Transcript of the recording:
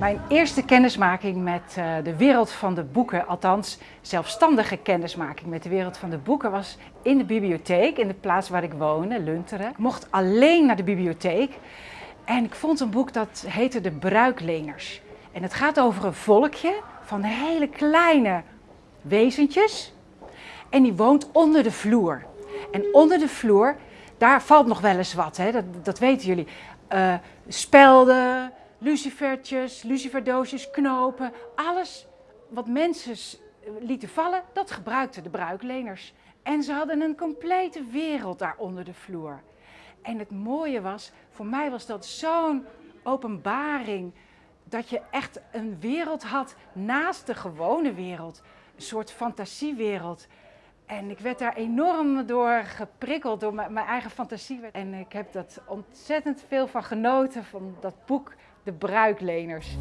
Mijn eerste kennismaking met uh, de wereld van de boeken, althans zelfstandige kennismaking met de wereld van de boeken, was in de bibliotheek, in de plaats waar ik woonde, Lunteren. Ik mocht alleen naar de bibliotheek en ik vond een boek dat heette De Bruikleners. En het gaat over een volkje van hele kleine wezentjes en die woont onder de vloer. En onder de vloer, daar valt nog wel eens wat, hè? Dat, dat weten jullie. Uh, spelden, lucifertjes, luciferdoosjes, knopen, alles wat mensen lieten vallen, dat gebruikten de bruikleners. En ze hadden een complete wereld daar onder de vloer. En het mooie was, voor mij was dat zo'n openbaring, dat je echt een wereld had naast de gewone wereld. Een soort fantasiewereld. En ik werd daar enorm door geprikkeld, door mijn eigen fantasie. En ik heb dat ontzettend veel van genoten, van dat boek de bruikleners.